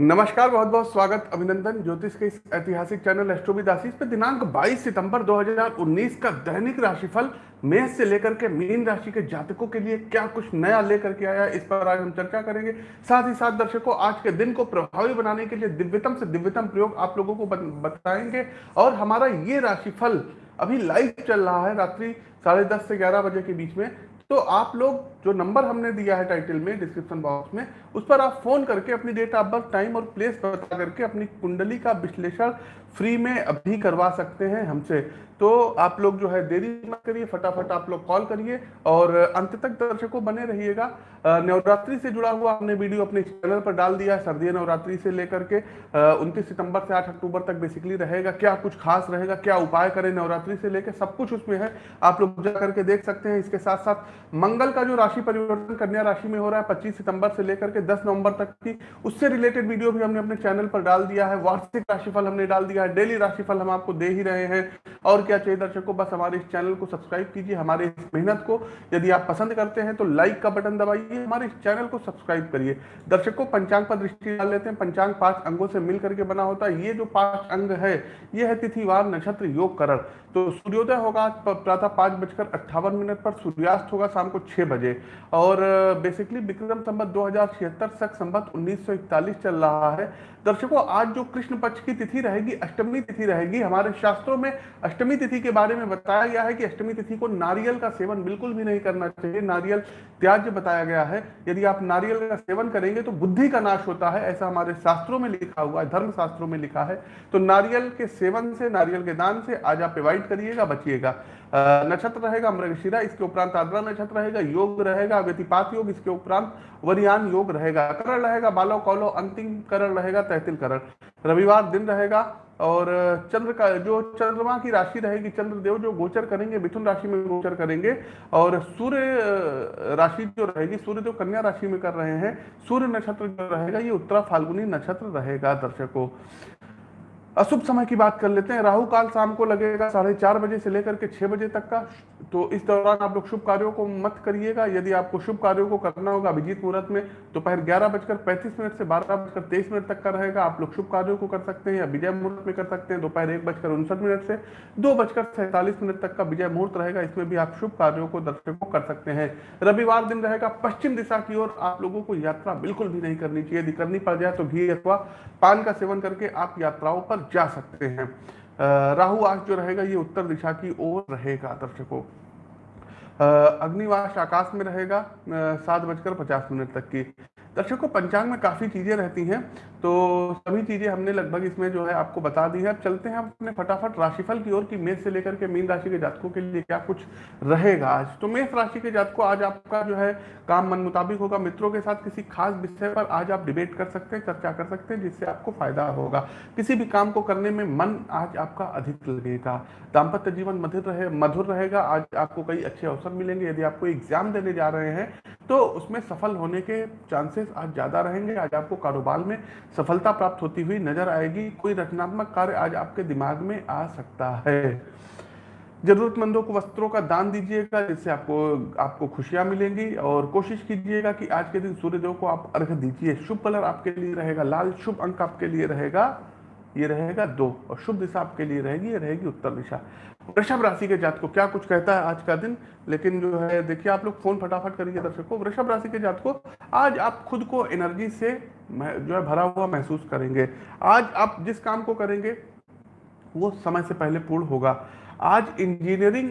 नमस्कार, बहुत बहुत स्वागत, अभिनंदन, ज्योतिष के इस ऐतिहासिक चैनल एस्ट्रोविद आशीष पे दिनांक 22 सितंबर 2019 का दैनिक राशिफल मेष से लेकर के मीन राशि के जातकों के लिए क्या कुछ नया लेकर के आया इस पर आज हम चर्चा करेंगे। साथ ही साथ दर्शकों, आज के दिन को प्रभावी बनाने के लिए दिव्यतम से दिव्यतम प्रयोग आप लोगों को बताएँगे। और हमारा ये राशिफल अभी लाइव चल रहा है, रात्रि साढ़े दस से ग्यारह बजे के बीच में। तो आप लोग जो नंबर हमने दिया है टाइटल में डिस्क्रिप्शन बॉक्स में, उस पर आप फ़ोन करके अपनी डेट ऑफ़ बर्थ टाइम और प्लेस बता करके अपनी कुंडली का विश्लेषण फ्री में अभी करवा सकते हैं हमसे। तो आप लोग जो है देरी मत करिए, फटाफट आप लोग कॉल करिए और अंत तक दर्शकों बने रहिएगा। नवरात्रि से जुड़ा हुआ हमने वीडियो अपने चैनल पर डाल दिया है सर्दी नवरात्रि से लेकर के उनतीस सितंबर से आठ अक्टूबर तक बेसिकली रहेगा। क्या कुछ खास रहेगा, क्या उपाय करें नवरात्रि से लेकर सब कुछ उसमें है। आप लोग जा करके देख सकते हैं। इसके साथ साथ मंगल का जो राशि परिवर्तन कन्या राशि में हो रहा है, पच्चीस सितंबर से लेकर के दस नवंबर तक की, उससे रिलेटेड वीडियो भी हमने अपने चैनल पर डाल दिया है। वार्षिक राशिफल हमने डाल दिया है डेली राशिफल हम आपको दे ही रहे हैं। और क्या चाहिए दर्शकों बस हमारे इस चैनल को सब्सक्राइब कीजिए, हमारे इस मेहनत को। यदि आप पसंद करते हैं तो लाइक का बटन दबाइए, हमारे इस चैनल को सब्सक्राइब करिए। दर्शकों पंचांग पर दृष्टि डाल लेते हैं। पंचांग पाँच अंगों से मिल करके बना होता है। ये जो पाँच अंग है, ये है तिथिवार नक्षत्र योग करण। तो सूर्योदय होगा प्रातः पाँच बजकर अट्ठावन मिनट पर, सूर्यास्त होगा शाम को छह बजे। और बेसिकली विक्रम संबत दो हज़ार छिहत्तर तक संबत उन्नीस चल रहा है। दर्शकों, आज जो कृष्ण पक्ष की तिथि रहेगी अष्टमी तिथि रहेगी। हमारे शास्त्रों में अष्टमी तिथि के बारे में बताया गया है कि अष्टमी तिथि को नारियल का सेवन बिल्कुल भी नहीं करना चाहिए। नारियल त्याज्य बताया गया है। यदि आप नारियल का सेवन करेंगे तो बुद्धि का नाश होता है, ऐसा हमारे शास्त्रों में लिखा हुआ है धर्म शास्त्रों में लिखा है। तो नारियल के सेवन से, नारियल के दान से आज आप एवॉइड करिएगा, बचिएगा। नक्षत्र रहेगा मृगशिरा, इसके उपरांत आद्रा नक्षत्र रहेगा, योग रहेगा, व्यतिपात योग, इसके उपरांत वरियान योग रहेगा। करण रहेगा, बालो कौलो, अंतिम करण रहेगा तहतिल करण। रविवार दिन रहेगा और चंद्र का, जो चंद्रमा की राशि रहेगी, चंद्रदेव जो गोचर करेंगे, मिथुन राशि में गोचर करेंगे, और सूर्य राशि जो रहेगी, सूर्य जो कन्या राशि में कर रहे हैं, सूर्य नक्षत्र जो रहेगा, ये उत्तरा फाल्गुनी नक्षत्र रहेगा, दर्शकों। अशुभ समय की बात कर लेते हैं। राहु काल शाम को लगेगा, साढ़े चार बजे से लेकर के छह बजे तक का। तो इस दौरान आप लोग शुभ कार्यों को मत करिएगा। यदि आपको शुभ कार्यों को करना होगा अभिजीत मुहूर्त में, दोपहर ग्यारह बजकर पैंतीस मिनट से बारह बजकर तेईस मिनट तक का रहेगा। आप लोग शुभ कार्यों को कर सकते हैं या विजय मुहूर्त में कर सकते हैं। दोपहर एक बजकर उनसठ मिनट से दो बजकर सैंतालीस मिनट तक का विजय मुहूर्त रहेगा। इसमें भी आप शुभ कार्यों को दर्शकों कर सकते हैं। रविवार दिन रहेगा। पश्चिम दिशा की ओर आप लोगों को यात्रा बिल्कुल भी नहीं करनी चाहिए। यदि करनी पड़ जाए तो घी अथवा पान का सेवन करके आप यात्राओं पर जा सकते हैं। राहु आज जो रहेगा, ये उत्तर दिशा की ओर रहेगा दर्शकों अग्निवास आकाश में रहेगा सात बजकर पचास मिनट तक की। दर्शकों, पंचांग में काफ़ी चीज़ें रहती हैं तो सभी चीज़ें हमने लगभग इसमें जो है आपको बता दी है। अब चलते हैं अपने फटाफट राशिफल की ओर की मेष से लेकर के मीन राशि के जातकों के लिए क्या कुछ रहेगा आज। तो मेष राशि के जातकों, आज आपका जो है काम मन मुताबिक होगा। मित्रों के साथ किसी खास विषय पर आज आप डिबेट कर सकते हैं, चर्चा कर सकते हैं, जिससे आपको फ़ायदा होगा। किसी भी काम को करने में मन आज आपका अधिक लगेगा। दाम्पत्य जीवन मधुर रहे, मधुर रहेगा। आज आपको कई अच्छे अवसर मिलेंगे। यदि आपको एग्ज़ाम देने जा रहे हैं तो उसमें सफल होने के चांसेस आज ज़्यादा रहेंगे, आज आपको कारोबार में सफलता प्राप्त होती हुई नज़र आएगी। कोई रचनात्मक कार्य आज आपके दिमाग में आ सकता है। जरूरतमंदों को वस्त्रों का दान दीजिएगा, जिससे आपको आपको खुशियाँ मिलेंगी। और कोशिश कीजिएगा कि आज के दिन सूर्यदेव को आप अर्घ दीजिए। शुभ कलर आपके लिए रहेगा, लाल शुभ अंक आपके लिए रहेगा। ये रहेगा दो, और शुभ दिशा आपके लिए रहेगी, ये रहेगी उत्तर दिशा। वृषभ राशि के जात को क्या कुछ कहता है आज का दिन? लेकिन जो है, देखिए, आप लोग फ़ोन फटाफट करिए दर्शकों। वृषभ राशि के जात को आज आप खुद को एनर्जी से जो है, भरा हुआ महसूस करेंगे। आज आप जिस काम को करेंगे, वो समय से पहले पूर्ण होगा। आज इंजीनियरिंग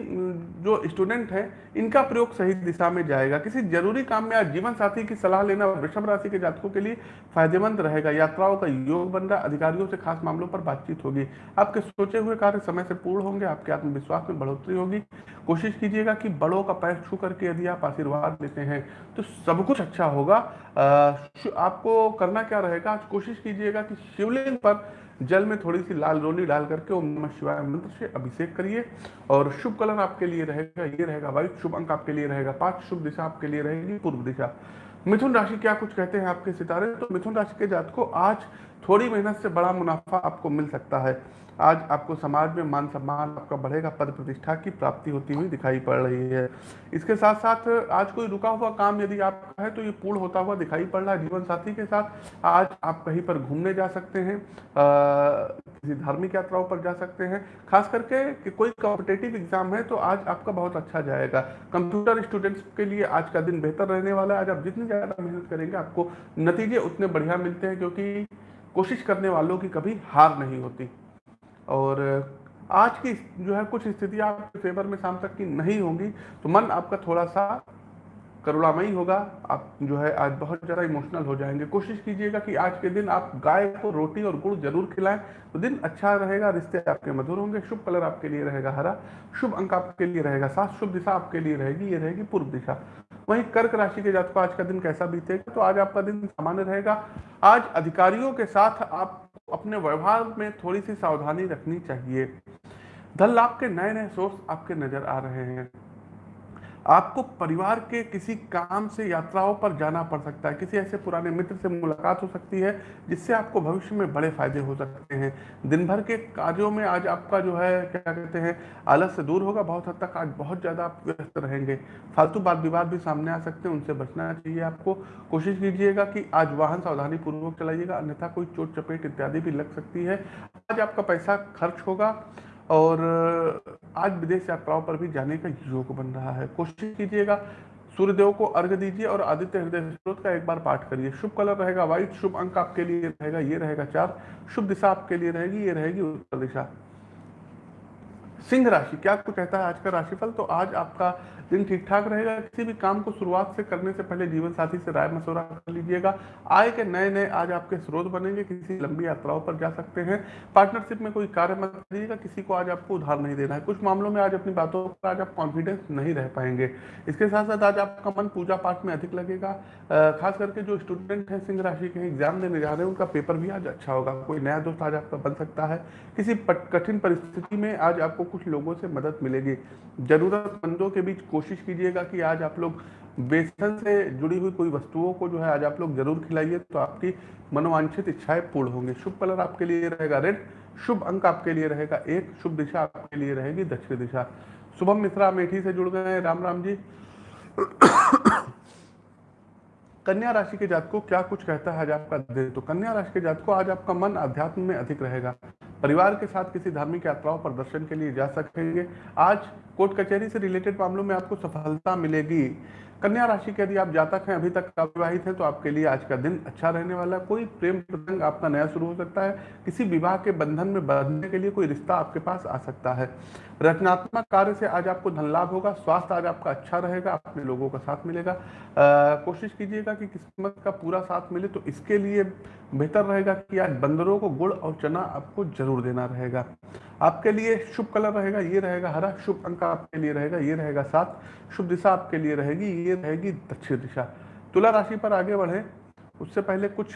जो स्टूडेंट हैं, इनका प्रयोग सही दिशा में जाएगा। किसी ज़रूरी काम में आज जीवन साथी की सलाह लेना वृषभ राशि के जातकों के लिए फ़ायदेमंद रहेगा। यात्राओं का योग बन रहा, अधिकारियों से खास मामलों पर बातचीत होगी। आपके सोचे हुए कार्य समय से पूर्ण होंगे, आपके आत्मविश्वास में बढ़ोतरी होगी। कोशिश कीजिएगा कि बड़ों का पैर छू करके यदि आप आशीर्वाद लेते हैं तो सब कुछ अच्छा होगा। आपको करना क्या रहेगा? कोशिश कीजिएगा कि शिवलिंग पर जल में थोड़ी सी लाल रोली डाल करके ओम नमः शिवाय मंत्र से अभिषेक करिए। और शुभ कलर आपके लिए रहेगा, ये रहेगा वाइट शुभ अंक आपके लिए रहेगा पाँच, शुभ दिशा आपके लिए रहेगी पूर्व दिशा। मिथुन राशि क्या कुछ कहते हैं आपके सितारे? तो मिथुन राशि के जात को आज थोड़ी मेहनत से बड़ा मुनाफा आपको मिल सकता है। आज आपको समाज में मान सम्मान आपका बढ़ेगा, पद प्रतिष्ठा की प्राप्ति होती हुई दिखाई पड़ रही है। इसके साथ साथ आज कोई रुका हुआ काम यदि आपका है तो ये पूर्ण होता हुआ दिखाई पड़ रहा है जीवन साथी के साथ। आज आप कहीं पर घूमने जा सकते हैं किसी धार्मिक यात्राओं पर जा सकते हैं। खास करके कि कोई कॉम्पिटेटिव एग्ज़ाम है तो आज आपका बहुत अच्छा जाएगा। कंप्यूटर स्टूडेंट्स के लिए आज का दिन बेहतर रहने वाला है। आज आप जितनी ज़्यादा मेहनत करेंगे आपको नतीजे उतने बढ़िया मिलते हैं क्योंकि कोशिश करने वालों की कभी हार नहीं होती। और आज की जो है कुछ स्थितियाँ आपके फेवर में शाम तक की नहीं होंगी तो मन आपका थोड़ा सा करुणामयी होगा। आप जो है आज बहुत ज़्यादा इमोशनल हो जाएँगे। कोशिश कीजिएगा कि आज के दिन आप गाय को रोटी और गुड़ ज़रूर खिलाएँ। तो दिन अच्छा रहेगा, रिश्ते आपके मधुर होंगे, शुभ कलर आपके लिए रहेगा हरा, शुभ अंक आपके लिए रहेगा सात, शुभ दिशा आपके लिए रहेगी, ये रहेगी पूर्व दिशा। वहीं कर्क राशि के जातकों, आज का दिन कैसा बीतेगा? तो आज आपका दिन सामान्य रहेगा। आज अधिकारियों के साथ आप अपने व्यवहार में थोड़ी सी सावधानी रखनी चाहिए। धन लाभ के नए नए सोर्स आपके नज़र आ रहे हैं। आपको परिवार के किसी काम से, यात्राओं पर जाना पड़ सकता है। किसी ऐसे पुराने मित्र से मुलाकात हो सकती है, जिससे आपको भविष्य में बड़े फ़ायदे हो सकते हैं। दिन भर के कार्यों में आज आपका जो है, क्या कहते हैं, आलस से दूर होगा। बहुत हद तक आज बहुत ज़्यादा आप व्यस्त रहेंगे। फालतू बात विवाद भी सामने आ सकते हैं, उनसे बचना चाहिए आपको। कोशिश कीजिएगा कि आज वाहन सावधानी पूर्वक चलाइएगा, अन्यथा कोई चोट, चपेट इत्यादि भी लग सकती है। आज आपका पैसा खर्च होगा और आज विदेश यात्राओं पर भी जाने का योग बन रहा है। कोशिश कीजिएगा, सूर्यदेव को अर्घ दीजिए और आदित्य हृदय स्रोत का एक बार पाठ करिए। शुभ कलर रहेगा व्हाइट शुभ अंक आपके लिए रहेगा, ये रहेगा चार। शुभ दिशा आपके लिए रहेगी, ये रहेगी उत्तर दिशा। सिंह राशि, क्या कुछ कहता है आज का राशिफल? तो आज आपका दिन ठीक ठाक रहेगा। किसी भी काम को शुरुआत से करने से पहले जीवन साथी से राय मशवरा कर लीजिएगा। आय के नए नए आज आपके स्रोत बनेंगे। किसी लंबी यात्राओं पर जा सकते हैं। पार्टनरशिप में कोई कार्य मत करिएगा। किसी को आज आपको उधार नहीं देना है। कुछ मामलों में आज अपनी बातों पर आज आप कॉन्फिडेंस नहीं रह पाएँगे। इसके साथ साथ आज आपका मन पूजा पाठ में अधिक लगेगा। खास करके जो स्टूडेंट है, सिंह राशि के एग्ज़ाम देने जा रहे हैं, उनका पेपर भी आज अच्छा होगा। कोई नया दोस्त आज आपका बन सकता है। किसी कठिन परिस्थिति में आज आपको कुछ लोगों से मदद मिलेगी। जरूरतमंदों के बीच कोशिश कीजिएगा कि आज आप लोग बेसन से जुड़ी हुई कोई वस्तुओं को जो है आज आप लोग ज़रूर खिलाइए तो आपकी मनोवांछित इच्छाएँ पूर्ण होंगी। शुभ कलर आपके लिए रहेगा रेड, शुभ अंक आपके लिए रहेगा एक, शुभ दिशा आपके लिए रहेगी दक्षिण दिशा। शुभम मिश्रा अमेठी से जुड़ गए हैं। राम राम जी। कन्या राशि के जात को क्या कुछ कहता है आज आपका दिन? तो कन्या राशि के जात को आज आपका मन अध्यात्म में अधिक रहेगा। परिवार के साथ किसी धार्मिक यात्राओं पर दर्शन के लिए जा सकेंगे। आज कोर्ट कचहरी से रिलेटेड मामलों में आपको सफलता मिलेगी। कन्या राशि के यदि आप जातक हैं, अभी तक अविवाहित हैं तो आपके लिए आज का दिन अच्छा रहने वाला कोई प्रेम प्रसंग आपका नया शुरू हो सकता है। किसी विवाह के बंधन में बंधने के लिए कोई रिश्ता आपके पास आ सकता है। रचनात्मक कार्य से आज आपको धन लाभ होगा, स्वास्थ्य आज आपका अच्छा रहेगा अपने लोगों का साथ मिलेगा। कोशिश कीजिएगा कि किस्मत का पूरा साथ मिले तो इसके लिए बेहतर रहेगा कि आज बंदरों को गुड़ और चना आपको ज़रूर देना रहेगा। आपके लिए शुभ कलर रहेगा, ये रहेगा हरा। शुभ अंक आपके लिए रहेगा, ये रहेगा सात। शुभ दिशा आपके लिए रहेगी ये रहेगी दक्षिण दिशा। तुला राशि पर आगे बढ़े। उससे पहले कुछ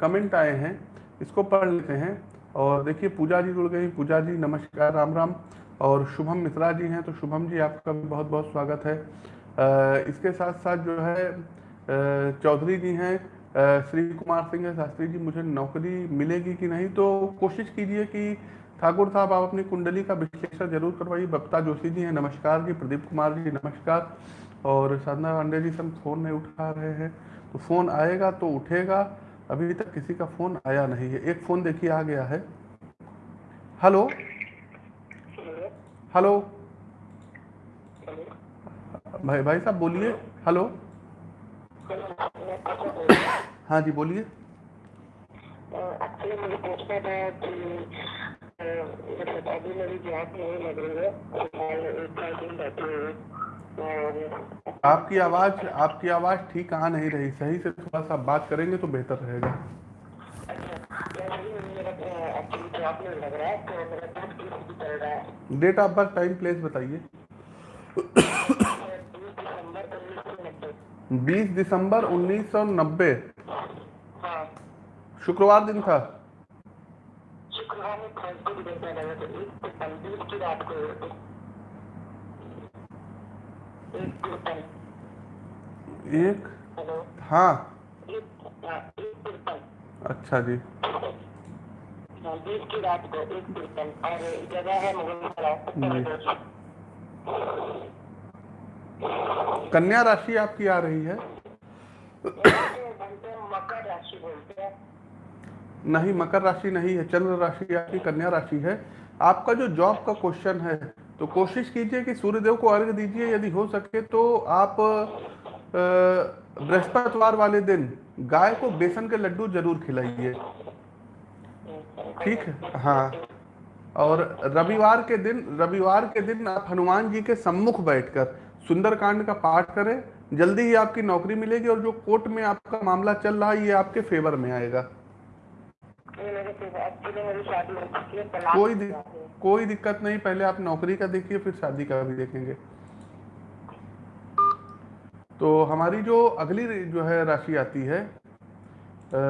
कमेंट आए हैं। इसको पढ़ लेते हैं। और देखिए पूजा जी जुड़ गई। पूजा जी नमस्कार, राम राम। और शुभम मिश्रा जी हैं तो शुभम जी, आपका भी बहुत बहुत स्वागत है। इसके साथ साथ जो है चौधरी जी हैं। श्री कुमार सिंह है शास्त्री जी, मुझे नौकरी मिलेगी कि नहीं? तो कोशिश कीजिए कि ठाकुर साहब, आप अपनी कुंडली का विश्लेषण ज़रूर करवाइए। बप्ता जोशी जी हैं, नमस्कार जी। प्रदीप कुमार जी, नमस्कार। और साधना पांडे जी सब फ़ोन नहीं उठा रहे हैं। तो फ़ोन आएगा तो उठेगा। अभी तक किसी का फ़ोन आया नहीं है। एक फ़ोन देखिए, आ गया है। हेलो? हेलो? भाई भाई साहब बोलिए। हेलो? हाँ जी, बोलिए। मतलब अभी मेरी जॉब नहीं लग रही है। आपकी आवाज़ आपकी आवाज़ ठीक आ नहीं रही। सही से थोड़ा सा बात करेंगे तो बेहतर रहेगा। Date of birth time place बताइए। बीस दिसंबर उन्नीस सौ नब्बे। शुक्रवार दिन था। एक? हाँ। अच्छा जी। बीस की रात को एक तिरपन और जगह है मुगल सराय उत्तर प्रदेश कन्या राशि आपकी आ रही है मकर राशि बोलते हैं। नहीं मकर राशि नहीं है चंद्र राशि आपकी कन्या राशि है। आपका जो जॉब का क्वेश्चन है तो कोशिश कीजिए कि सूर्यदेव को अर्घ दीजिए, यदि हो सके तो आप बृहस्पतिवार वाले दिन गाय को बेसन के लड्डू ज़रूर खिलाइए। ठीक हाँ। और रविवार के दिन, रविवार के दिन आप हनुमान जी के सम्मुख बैठकर सुंदरकांड का पाठ करें। जल्दी ही आपकी नौकरी मिलेगी और जो कोर्ट में आपका मामला चल रहा है, ये आपके फेवर में आएगा। कोई दि, कोई दिक्कत नहीं पहले आप नौकरी का देखिए फिर शादी का भी देखेंगे। तो हमारी जो अगली जो है राशि आती है अ,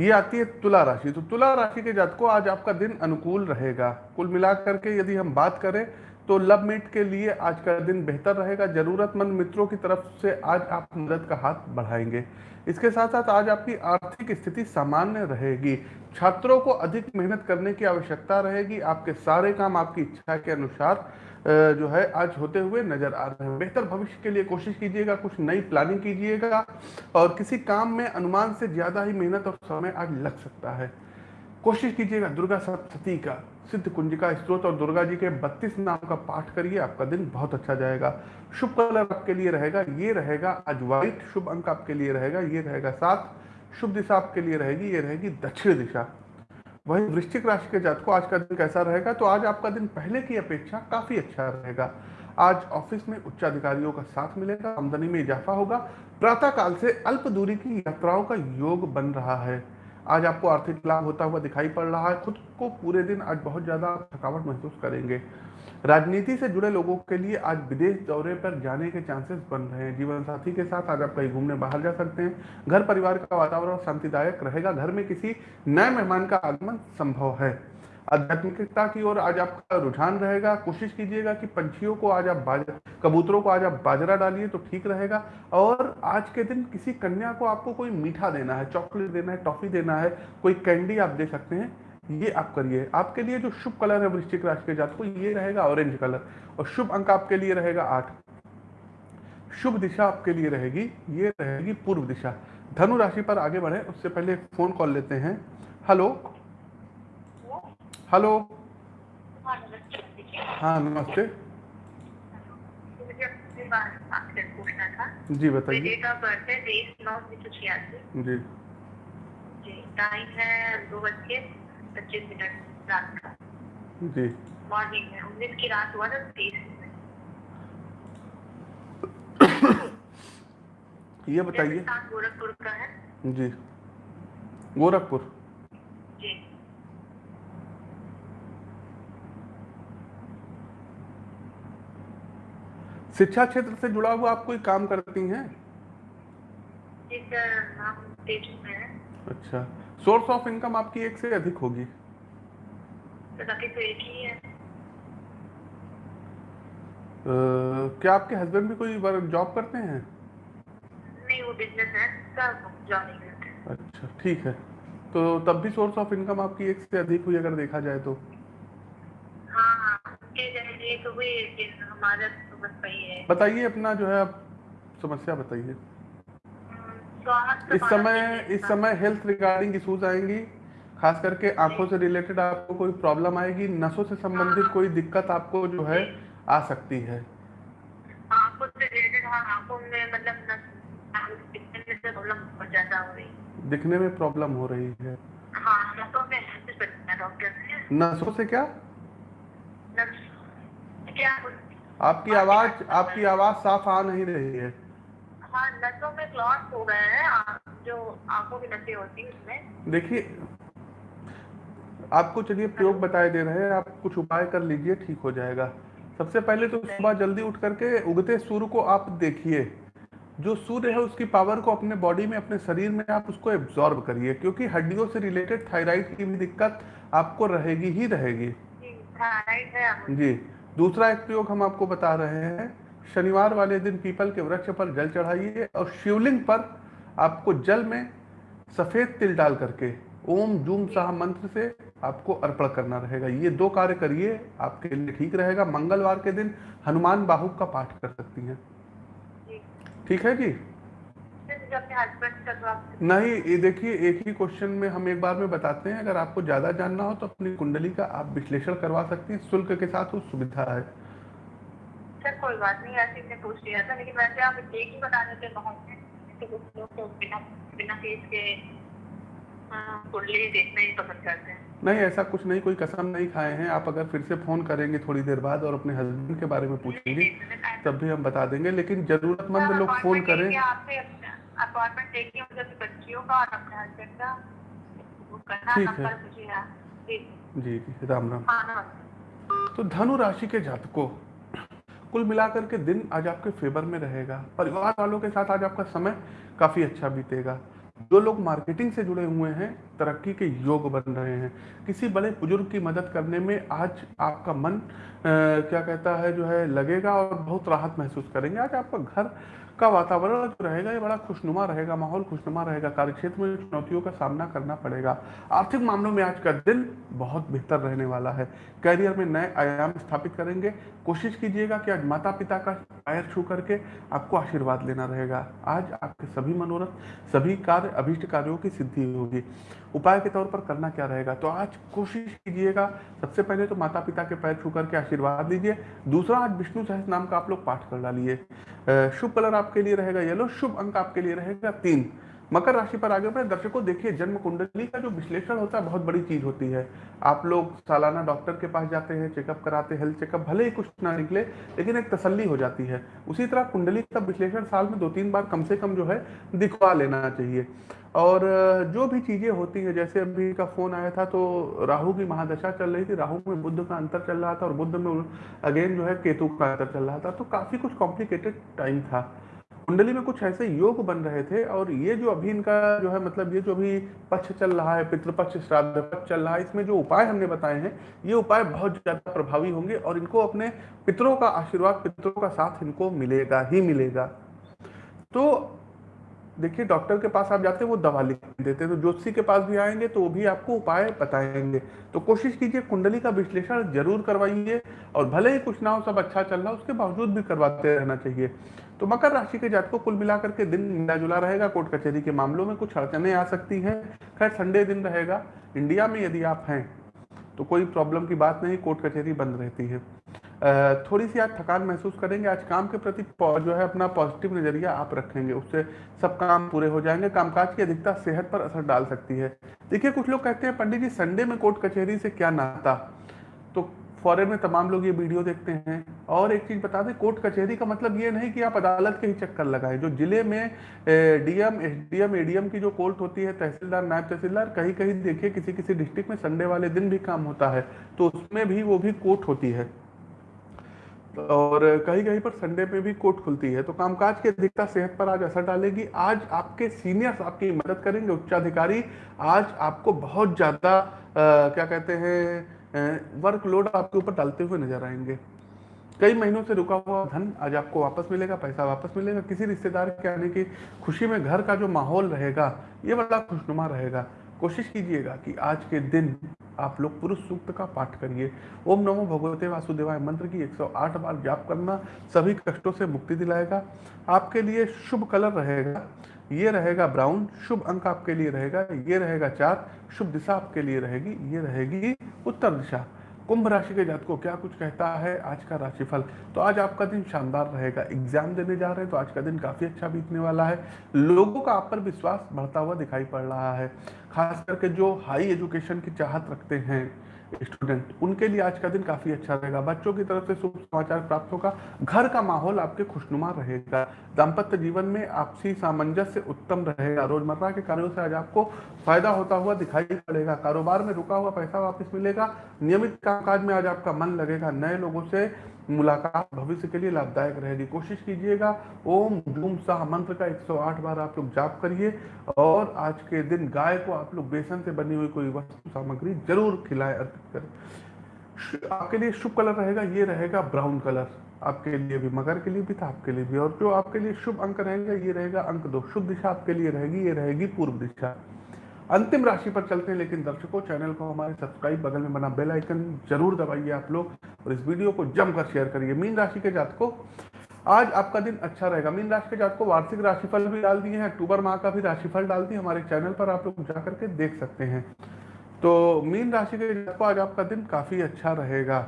ये आती है तुला राशि। तो तुला राशि के जातकों आज आपका दिन अनुकूल रहेगा। कुल मिलाकर के यदि हम बात करें तो लव मीट के लिए आज का दिन बेहतर रहेगा। जरूरतमंद मित्रों की तरफ़ से आज आप मदद का हाथ बढ़ाएँगे। इसके साथ साथ आज आपकी आर्थिक स्थिति सामान्य रहेगी। छात्रों को अधिक मेहनत करने की आवश्यकता रहेगी। आपके सारे काम आपकी इच्छा के अनुसार जो है, आज होते हुए नज़र आ रहे हैं। बेहतर भविष्य के लिए कोशिश कीजिएगा, कुछ नई प्लानिंग कीजिएगा और किसी काम में अनुमान से ज़्यादा ही मेहनत और समय आज लग सकता है। कोशिश कीजिएगा, दुर्गा सप्तती का सिद्ध कुंजिका स्त्रोत और दुर्गा जी के बत्तीस नाम का पाठ करिए, आपका दिन बहुत अच्छा जाएगा। शुभ कलर आपके लिए रहेगा, ये रहेगा आज व्हाइट, शुभ अंक आपके लिए रहेगा, ये रहेगा सात, शुभ दिशा आपके लिए रहेगी, ये रहेगी दक्षिण दिशा। वही वृश्चिक राशि के जातकों, आज का दिन कैसा रहेगा? तो आज आपका दिन पहले की अपेक्षा काफ़ी अच्छा रहेगा। आज ऑफ़िस में उच्च अधिकारियों का साथ मिलेगा, आमदनी में इजाफा होगा। प्रातः काल से अल्प दूरी की यात्राओं का योग बन रहा है। आज आपको आर्थिक लाभ होता हुआ दिखाई पड़ रहा है। खुद को पूरे दिन आज बहुत ज़्यादा थकावट महसूस करेंगे। राजनीति से जुड़े लोगों के लिए आज विदेश दौरे पर जाने के चांसेस बन रहे हैं। जीवन साथी के साथ आज आप कहीं घूमने बाहर जा सकते हैं। घर परिवार का वातावरण शांतिदायक रहेगा। घर में किसी नए मेहमान का आगमन संभव है। आध्यात्मिकता की ओर आज आपका रुझान रहेगा। कोशिश कीजिएगा कि पंछियों को आज आप बाज, कबूतरों को आज आप बाजरा डालिए तो ठीक रहेगा। और आज के दिन किसी कन्या को आपको कोई मीठा देना है, चॉकलेट देना है, टॉफी देना है, कोई कैंडी आप दे सकते हैं, ये आप करिए। आपके लिए जो शुभ कलर है वृश्चिक राशि के जातकों, ये रहेगा ऑरेंज कलर। और शुभ अंक आपके लिए रहेगा आठ। शुभ दिशा आपके लिए रहेगी, ये रहेगी पूर्व दिशा। धनु राशि पर आगे बढ़े, उससे पहले फ़ोन कॉल लेते हैं। हेलो हेलो हाँ, नमस्ते। हाँ जी बताइए। डेट ऑफ़ बर्थ है तेईस नौ छियासी। जी। जी टाइम है दो बज के पच्चीस मिनट रात का। जी। मॉर्निंग में उन्नीस की रात हुआ था तेईस ये बताइए। गोरखपुर का है। जी। गोरखपुर जी शिक्षा क्षेत्र से जुड़ा हुआ आप कोई काम करती हैं? है। अच्छा। सोर्स ऑफ़ इनकम आपकी एक से अधिक होगी। तो तो एक ही है। अ, क्या आपके हस्बैंड भी कोई जॉब करते हैं? नहीं वो बिज़नेस है जॉइनिंग करते अच्छा ठीक है। तो तब भी सोर्स ऑफ़ इनकम आपकी एक से अधिक हुई अगर देखा जाए तो? हाँ हाँ हमारा तो बस वही है बताइए अपना जो है आप समस्या बताइए। इस समय इस समय हेल्थ रिगार्डिंग इश्यूज़ आएँगी खास करके आँखों से रिलेटेड आपको कोई प्रॉब्लम आएगी नसों से संबंधित कोई दिक्कत आपको जो है आ सकती है। हाँ मतलब नस दिखने में प्रॉब्लम हो रही दिखने में प्रॉब्लम हो रही है। हाँ नसों से क्या? क्या आपकी आवाज़ आपकी आवाज़ साफ़ आ नहीं रही है। हाँ नसों में क्लॉट हो गए हैं जो आँखों की नसें होती हैं उसमें। देखिए आपको चलिए प्रयोग बताए दे रहे हैं आप कुछ उपाय कर लीजिए ठीक हो जाएगा। सबसे पहले तो सुबह जल्दी उठ करके उगते सूर्य को आप देखिए। जो सूर्य है उसकी पावर को अपने बॉडी में अपने शरीर में आप उसको एब्जॉर्ब करिए क्योंकि हड्डियों से रिलेटेड थायराइड की भी दिक्कत आपको रहेगी ही रहेगी। जी। दूसरा एक प्रयोग हम आपको बता रहे हैं। शनिवार वाले दिन पीपल के वृक्ष पर जल चढ़ाइए और शिवलिंग पर आपको जल में सफ़ेद तिल डाल करके ओम जूम शाह मंत्र से आपको अर्पण करना रहेगा। ये दो कार्य करिए आपके लिए ठीक रहेगा। मंगलवार के दिन हनुमान बाहु का पाठ कर सकती हैं। ठीक है जी फिर मुझे अपने हस्बैंड का जवाब नहीं ये देखिए एक ही क्वेश्चन में हम एक बार में बताते हैं। अगर आपको ज़्यादा जानना हो तो अपनी कुंडली का आप विश्लेषण करवा सकते हैं। शुल्क के साथ वो सुविधा है। सर कोई बात नहीं ऐसे ही पूछ लिया था लेकिन वैसे आप एक ही बता देते बहुत में तो तो बिना बिना फ़ीस के हाँ, कुंडली देखना ही पसंद करते हैं। नहीं ऐसा कुछ नहीं कोई कसम नहीं खाए हैं। आप अगर फिर से फ़ोन करेंगे थोड़ी देर बाद और अपने हस्बैंड के बारे में पूछेंगे तब भी हम बता देंगे। लेकिन जरूरतमंद लोग फ़ोन करें। आपसे अपॉइंटमेंट देखिए मुझे अपनी बच्चियों का और अपने हस्बैंड का। वो करना। नंबर मुझे जी जी। जी राम राम। हाँ नमस्ते। तो धनु राशि के जातकों कुल मिलाकर के दिन आज आपके फेवर में रहेगा। परिवार वालों के साथ आज आपका समय काफ़ी अच्छा बीतेगा। जो लोग मार्केटिंग से जुड़े हुए हैं तरक्की के योग बन रहे हैं। किसी बड़े बुज़ुर्ग की मदद करने में आज आपका मन अ, क्या कहता है जो है लगेगा और बहुत राहत महसूस करेंगे। आज आपका घर का वातावरण जो रहेगा, ये बड़ा खुशनुमा रहेगा, माहौल खुशनुमा रहेगा, कार्यक्षेत्र में चुनौतियों का सामना करना पड़ेगा। आर्थिक मामलों में आज का दिन बहुत बेहतर रहने वाला है। कैरियर में नए आयाम स्थापित करेंगे। कोशिश कीजिएगा कि आज माता पिता का पैर छू करके आपको आशीर्वाद लेना रहेगा। आज आपके सभी मनोरथ, सभी कार्य, अभीष्ट कार्यों की सिद्धि होगी। उपाय के तौर पर करना क्या रहेगा? तो आज कोशिश कीजिएगा, सबसे पहले तो माता पिता के पैर छू करके आशीर्वाद लीजिए। दूसरा, आज विष्णु सहस नाम का आप लोग पाठ कर डालिए। शुभ कलर आपके लिए रहेगा येलो शुभ अंक आपके लिए रहेगा तीन। मकर राशि पर आगे बढ़े, दर्शकों, देखिए जन्म कुंडली का जो विश्लेषण होता है, बहुत बड़ी चीज़ होती है। आप लोग सालाना डॉक्टर के पास जाते हैं चेकअप कराते हैं हेल्थ चेकअप भले ही कुछ ना निकले, लेकिन एक तसल्ली हो जाती है। उसी तरह कुंडली का विश्लेषण साल में दो तीन बार कम से कम जो है, दिखवा लेना चाहिए। और, जो भी चीज़ें होती हैं, जैसे अभी का फ़ोन आया था तो राहु की महादशा चल रही थी, राहु में बुद्ध का अंतर चल रहा था और बुद्ध में अगेन जो है, केतु का अंतर चल रहा था तो काफ़ी कुछ कॉम्प्लिकेटेड टाइम था। कुंडली में कुछ ऐसे योग बन रहे थे और ये जो अभी इनका जो है मतलब ये जो अभी पक्ष चल रहा है, पितृपक्ष, श्राद्ध पक्ष चल रहा है, इसमें जो उपाय हमने बताए हैं, ये उपाय बहुत ज़्यादा प्रभावी होंगे और इनको अपने पितरों का आशीर्वाद, पितरों का साथ इनको मिलेगा ही मिलेगा। तो देखिए, डॉक्टर के पास आप जाते हैं, वो दवा लिख देते हैं तो ज्योतिषी के पास भी आएँगे तो वो भी आपको उपाय बताएँगे। तो कोशिश कीजिए, कुंडली का विश्लेषण ज़रूर करवाइए और भले ही कुछ ना हो, सब अच्छा चल रहा हो, उसके बावजूद भी करवाते रहना चाहिए। तो मकर राशि के जातकों कुल मिलाकर के दिन मिला जुला रहेगा। कोर्ट कचहरी के मामलों में कुछ अड़चने आ सकती हैं। खैर, संडे दिन रहेगा। इंडिया में यदि आप हैं तो कोई प्रॉब्लम की बात नहीं, कोर्ट कचहरी बंद रहती है। थोड़ी सी आज थकान महसूस करेंगे। आज काम के प्रति जो है अपना पॉजिटिव नज़रिया आप रखेंगे। उससे सब काम पूरे हो जाएँगे। कामकाज की अधिकता सेहत पर असर डाल सकती है। देखिए, कुछ लोग कहते हैं, पंडित जी, संडे में कोर्ट कचहरी से क्या नाता? तो फॉरेन में तमाम लोग ये वीडियो देखते हैं। और एक चीज़ बता दें, कोर्ट कचहरी का मतलब ये नहीं कि आप अदालत के ही चक्कर लगाएँ। जो ज़िले में डीएम, एसडीएम, एडीएम की जो कोर्ट होती है, तहसीलदार, नायब तहसीलदार कहीं कहीं देखिए किसी किसी डिस्ट्रिक्ट में संडे वाले दिन भी काम होता है तो उसमें भी वो भी कोर्ट होती है। और कहीं कहीं पर संडे में भी कोर्ट खुलती है। तो कामकाज की अधिकता सेहत पर आज असर डालेगी। आज आपके सीनियर्स आपकी मदद करेंगे, उच्चाधिकारी। आज आपको बहुत ज़्यादा क्या कहते हैं वर्कलोड आपके ऊपर डालते हुए नज़र आएँगे। कई महीनों से रुका हुआ धन आज आपको वापस मिलेगा, पैसा वापस मिलेगा। किसी रिश्तेदार के आने की खुशी में घर का जो माहौल रहेगा, ये बड़ा खुशनुमा रहेगा। कोशिश कीजिएगा कि आज के दिन आप लोग पुरुष सूक्त का पाठ करिए। ओम नमो भगवते वासुदेवाय। मंत्र की 108 बार जाप करना सभी कष्टों से मुक्ति दिलाएगा। आपके लिए शुभ कलर रहेगा। ये रहेगा ब्राउन, शुभ अंक आपके लिए रहेगा, ये रहेगा चार, शुभ दिशा आपके लिए रहेगी, ये रहेगी उत्तर दिशा। कुंभ राशि के जात को क्या कुछ कहता है आज का राशिफल? तो आज आपका दिन शानदार रहेगा एग्ज़ाम देने जा रहे हैं तो आज का दिन काफ़ी अच्छा बीतने वाला है। लोगों का आप पर विश्वास बढ़ता हुआ दिखाई पड़ रहा है, खास करके जो हाई एजुकेशन की चाहत रखते हैं। स्टूडेंट, उनके लिए आज का दिन काफ़ी अच्छा रहेगा। बच्चों की तरफ़ से शुभ समाचार प्राप्त होगा। घर का माहौल आपके खुशनुमा रहेगा। दाम्पत्य जीवन में आपसी सामंजस्य उत्तम रहेगा। रोज़मर्रा के कार्यों से आज आपको फ़ायदा होता हुआ दिखाई पड़ेगा। कारोबार में रुका हुआ पैसा वापस मिलेगा। नियमित कामकाज में आज आपका मन लगेगा। नए लोगों से मुलाकात भविष्य के लिए लाभदायक रहेगी कोशिश कीजिएगा। ओम धूम शाह मंत्र का 108 बार आप लोग जाप करिए और आज के दिन गाय को आप लोग बेसन से बनी हुई कोई वस्तु, सामग्री ज़रूर खिलाएँ, अर्पित करें। आपके लिए शुभ कलर रहेगा, ये रहेगा ब्राउन कलर। आपके लिए भी मगर, के लिए भी था आपके लिए भी। और जो आपके लिए शुभ अंक रहेगा, ये रहेगा अंक दो। शुभ दिशा आपके लिए रहेगी, ये रहेगी पूर्व दिशा। अंतिम राशि पर चलते हैं, लेकिन दर्शकों, चैनल को हमारे सब्सक्राइब बगल में बना बेल आइकन ज़रूर दबाइए आप लोग। और इस वीडियो को जमकर शेयर करिए मीन राशि के जातकों। आज आपका दिन अच्छा रहेगा। मीन राशि के जातकों, वार्षिक राशिफल भी डाल दिए हैं। अक्टूबर माह का भी राशिफल डाल दिए हमारे चैनल पर आप लोग जा करके देख सकते हैं। तो मीन राशि के जातकों, आज आपका दिन काफ़ी अच्छा रहेगा।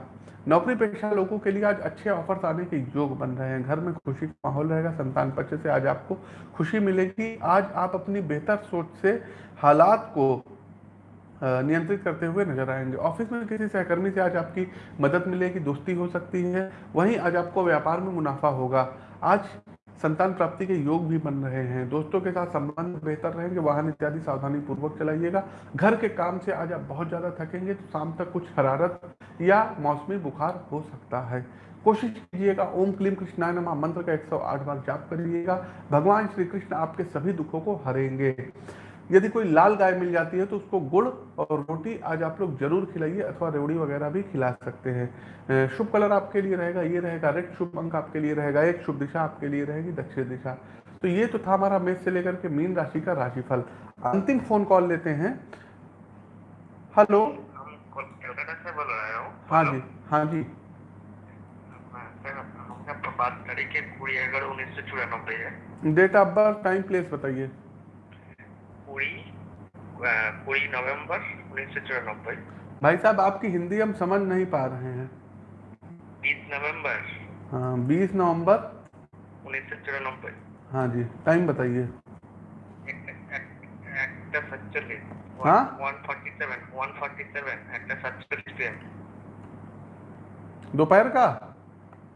नौकरी पेशा लोगों के लिए आज अच्छे ऑफर्स आने के योग बन रहे हैं। घर में खुशी का माहौल रहेगा। संतान पक्ष से आज आपको खुशी मिलेगी। आज आप अपनी बेहतर सोच से हालात को नियंत्रित करते हुए नज़र आएँगे। ऑफ़िस में किसी सहकर्मी से आज आपकी मदद मिलेगी दोस्ती हो सकती है, वहीं आज आपको व्यापार में मुनाफा होगा। आज संतान प्राप्ति के योग भी बन रहे हैं। दोस्तों के साथ संबंध बेहतर रहेंगे, वाहन इत्यादि सावधानी पूर्वक चलाइएगा। घर के काम से आज आप बहुत ज़्यादा थकेंगे तो शाम तक कुछ हरारत या मौसमी बुखार हो सकता है। कोशिश कीजिएगा, ओम क्लीम कृष्णाय नमा मंत्र का 108 बार जाप करिएगा। भगवान श्री कृष्ण आपके सभी दुखों को हरेंगे। यदि कोई लाल गाय मिल जाती है तो उसको गुड़ और रोटी आज आप लोग ज़रूर खिलाइए अथवा रेवड़ी वगैरह भी खिला सकते हैं। शुभ कलर आपके लिए रहेगा ये रहेगा रेड शुभ अंक आपके लिए रहेगा एक शुभ दिशा आपके लिए रहेगी दक्षिण दिशा। तो ये तो था हमारा मेष से लेकर के मीन राशि का राशिफल। अंतिम फ़ोन कॉल लेते हैं। हेलो। हाँ जी हाँ जी। बात करी के उन्नीस सौ चौरानबे है। Date of birth time place बताइए। नवंबर चौरानबे भाई साहब आपकी हिंदी हम समझ नहीं पा रहे हैं। बीस नवंबर हाँ बीस नवंबर। उन्नीस सौ चौरानबे हाँ जी टाइम बताइए। हाँ? दोपहर का?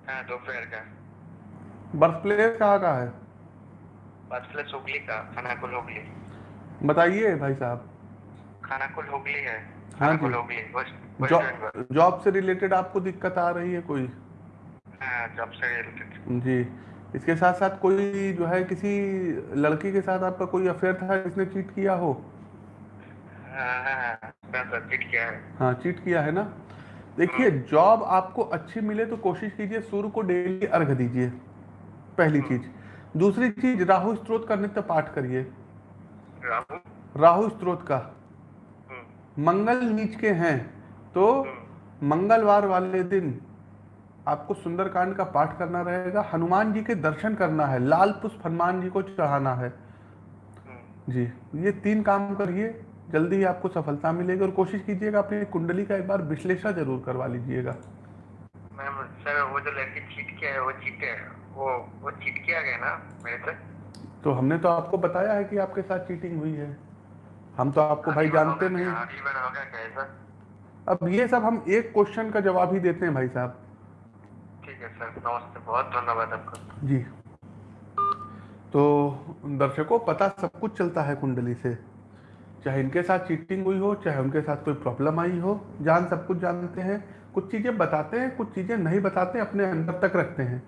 हाँ, दोपहर का। बर्थ प्लेस कहाँ का है? बर्थ प्लेस हुगली का थाना को हुगली। बताइए भाई साहब। खानाकुल हुगली है। हाँ जी। हुगली वेस्ट वेस्ट जॉब से रिलेटेड आपको दिक्कत आ रही है कोई? हाँ जॉब से रिलेटेड जी। इसके साथ साथ कोई जो है किसी लड़की के साथ आपका कोई अफेयर था जिसने चीट किया हो? हाँ हाँ मैं तो चिट किया है। हाँ चीट किया है ना? देखिए जॉब आपको अच्छी मिले तो कोशिश कीजिए सूर्य को डेली अर्घ दीजिए पहली चीज़। दूसरी चीज़ राहु स्त्रोत का नित्य पाठ करिए। राहु। राहु स्त्रोत का। हम्म, मंगल नीच के हैं तो मंगलवार वाले दिन आपको सुंदरकांड का पाठ करना रहेगा हनुमान जी के दर्शन करना है लाल पुष्प हनुमान जी को चढ़ाना है। हम्म, जी ये तीन काम करिए जल्दी ही आपको सफलता मिलेगी और कोशिश कीजिएगा अपनी कुंडली का एक बार विश्लेषण ज़रूर करवा लीजिएगा। मैम सर वो जो लड़की चीट किया है वो चीट है वो वो चीट किया गया ना मेरे से? तो हमने तो आपको बताया है कि आपके साथ चीटिंग हुई है। हम तो आपको भाई जानते नहीं। अब ये सब हम एक क्वेश्चन का जवाब ही देते हैं भाई साहब। ठीक है सर नमस्ते बहुत धन्यवाद आपका। जी। तो दर्शकों पता सब कुछ चलता है कुंडली से। चाहे इनके साथ चीटिंग हुई हो चाहे उनके साथ कोई प्रॉब्लम आई हो जान सब कुछ जानते हैं। कुछ चीज़ें बताते हैं कुछ चीज़ें नहीं बताते अपने अंदर तक रखते हैं।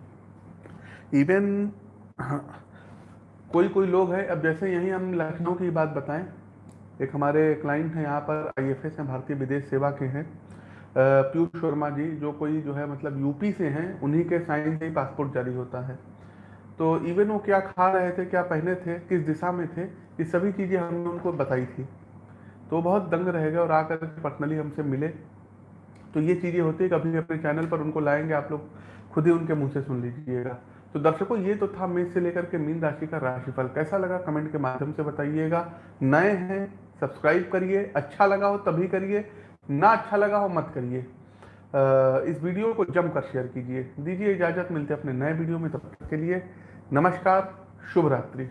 इवन कोई कोई लोग हैं। अब जैसे यहीं हम लखनऊ की बात बताएँ, एक हमारे क्लाइंट हैं, यहाँ पर आई एफ़ एस हैं, भारतीय विदेश सेवा के हैं। पीयूष शर्मा जी, जो कोई जो है मतलब यूपी से हैं, उन्हीं के साइन से ही पासपोर्ट जारी होता है। तो इवन वो क्या खा रहे थे, क्या पहने थे, किस दिशा में थे, ये सभी चीज़ें हमने उनको बताई थी। तो बहुत दंग रह गए और आकर पर्सनली हमसे मिले। तो ये चीज़ें होती है, कभी अपने चैनल पर उनको लाएँगे, आप लोग खुद ही उनके मुँह से सुन लीजिएगा। तो दर्शकों, ये तो था मेष से लेकर के मीन राशि का राशिफल। कैसा लगा कमेंट के माध्यम से बताइएगा। नए हैं, सब्सक्राइब करिए। अच्छा लगा हो तभी करिए। ना अच्छा लगा हो मत करिए। इस वीडियो को जमकर शेयर कीजिए। दीजिए इजाज़त। मिलते अपने नए वीडियो में। तब तक के लिए नमस्कार शुभ रात्रि